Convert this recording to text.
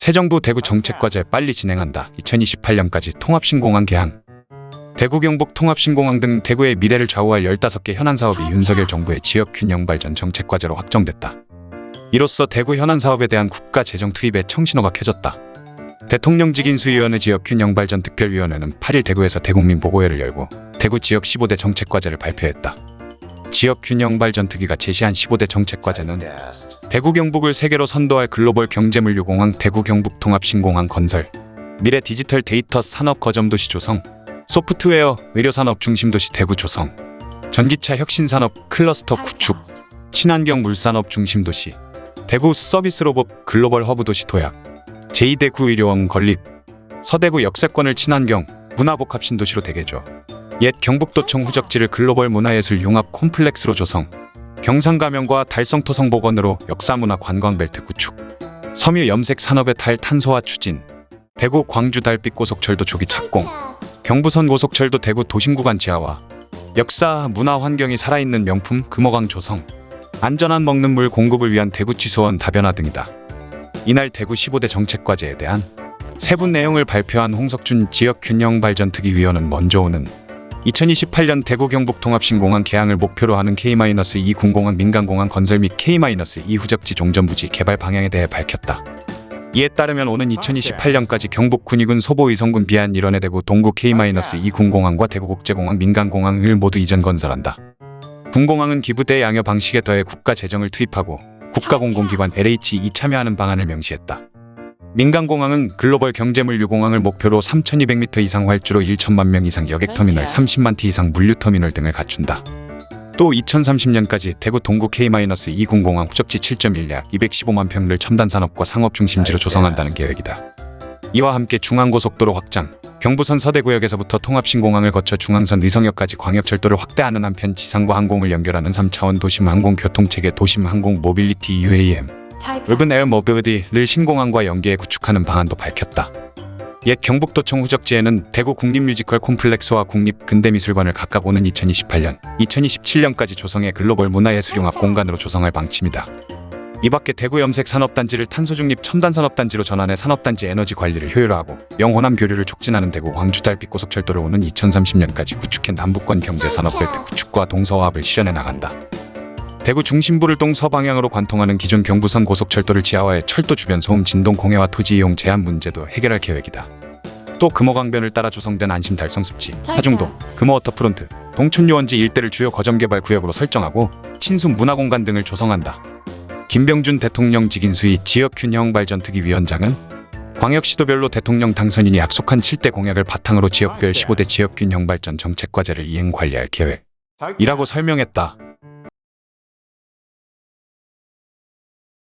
새 정부 대구 정책과제 빨리 진행한다. 2028년까지 통합신공항 개항. 대구 경북 통합신공항 등 대구의 미래를 좌우할 15개 현안 사업이 윤석열 정부의 지역 균형 발전 정책과제로 확정됐다. 이로써 대구 현안 사업에 대한 국가 재정 투입에 청신호가 켜졌다. 대통령직 인수위원회 지역균형발전 특별위원회는 8일 대구에서 대국민 보고회를 열고 대구 지역 15대 정책과제를 발표했다. 지역균형발전 특위가 제시한 15대 정책과제는 대구 경북을 세계로 선도할 글로벌 경제물류공항 대구 경북 통합신공항 건설, 미래 디지털 데이터 산업 거점도시 조성, 소프트웨어 의료산업 중심도시 대구 조성, 전기차 혁신산업 클러스터 구축, 친환경 물산업 중심도시, 대구 서비스 로봇 글로벌 허브 도시 도약, 제2대구 의료원 건립, 서대구 역세권을 친환경 문화복합 신도시로 대개조, 옛 경북도청 후적지를 글로벌 문화예술 융합 콤플렉스로 조성, 경상가명과 달성토성 복원으로 역사문화 관광벨트 구축, 섬유 염색 산업의 탈탄소화 추진, 대구 광주 달빛 고속철도 조기 착공, 경부선 고속철도 대구 도심 구간 지하화, 역사 문화 환경이 살아있는 명품 금호강 조성, 안전한 먹는 물 공급을 위한 대구 취소원 다변화 등이다. 이날 대구 15대 정책과제에 대한 세부 내용을 발표한 홍석준 지역균형발전특위위원은 먼저 오는 2028년 대구 경북 통합신공항 개항을 목표로 하는 K-2 군공항 민간공항 건설 및 K-2 후적지 종전부지 개발 방향에 대해 밝혔다. 이에 따르면 오는 2028년까지 경북 군위군 소보 의성군 비안 일원의 대구 동구 K-2 군공항과 대구국제공항 민간공항을 모두 이전 건설한다. 군공항은 기부대 양여 방식에 더해 국가 재정을 투입하고 국가공공기관 LH이 참여하는 방안을 명시했다. 민간공항은 글로벌 경제물류 공항을 목표로 3,200m 이상 활주로 1천만 명 이상 여객터미널 30만 티 이상 물류터미널 등을 갖춘다. 또 2030년까지 대구 동구 K-2 군공항 후적지 7.1약 215만 평을 첨단 산업과 상업 중심지로 조성한다는 계획이다. 이와 함께 중앙고속도로 확장, 경부선 서대구역에서부터 통합신공항을 거쳐 중앙선 의성역까지 광역철도를 확대하는 한편 지상과 항공을 연결하는 3차원 도심 항공교통체계 도심 항공 모빌리티 UAM, air mobility를 신공항과 연계해 구축하는 방안도 밝혔다. 옛 경북도청 후적지에는 대구 국립뮤지컬 콤플렉스와 국립근대미술관을 각각 오는 2028년, 2027년까지 조성해 글로벌 문화예술융합 공간으로 조성할 방침이다. 이 밖에 대구 염색 산업단지를 탄소중립 첨단 산업단지로 전환해 산업단지 에너지 관리를 효율화하고 영호남 교류를 촉진하는 대구 광주 달빛 고속철도를 오는 2030년까지 구축해 남북권 경제 산업벨트 구축과 동서화합을 실현해 나간다. 대구 중심부를 동서방향으로 관통하는 기존 경부선 고속철도를 지하화해 철도 주변 소음 진동 공해와 토지 이용 제한 문제도 해결할 계획이다. 또 금호강변을 따라 조성된 안심 달성 습지, 하중도, 금호 워터프론트, 동춘유원지 일대를 주요 거점개발 구역으로 설정하고 친수 문화공간 등을 조성한다. 김병준 대통령 직인수위 지역균형 발전 특위 위원장은 광역시도별로 대통령 당선인이 약속한 7대 공약을 바탕으로 지역별 15대 지역균형 발전 정책 과제를 이행 관리할 계획이라고 설명했다.